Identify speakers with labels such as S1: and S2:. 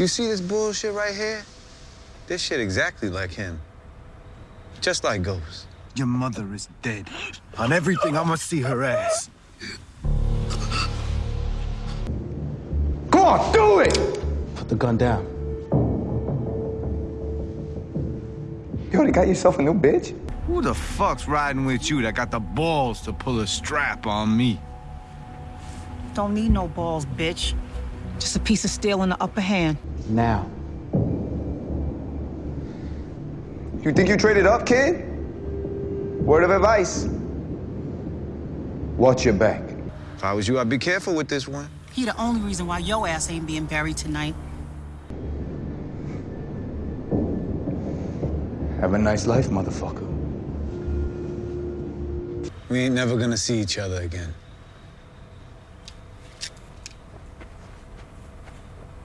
S1: You see this bullshit right here? This shit exactly like him. Just like Ghost.
S2: Your mother is dead. On everything, I must see her ass.
S3: Go on, do it!
S4: Put the gun down.
S3: You already got yourself a new bitch?
S2: Who the fuck's riding with you that got the balls to pull a strap on me?
S5: Don't need no balls, bitch. Just a piece of steel in the upper hand.
S4: Now.
S3: You think you traded up, kid? Word of advice. Watch your back.
S1: If I was you, I'd be careful with this one.
S5: He the only reason why your ass ain't being buried tonight.
S3: Have a nice life, motherfucker.
S1: We ain't never gonna see each other again.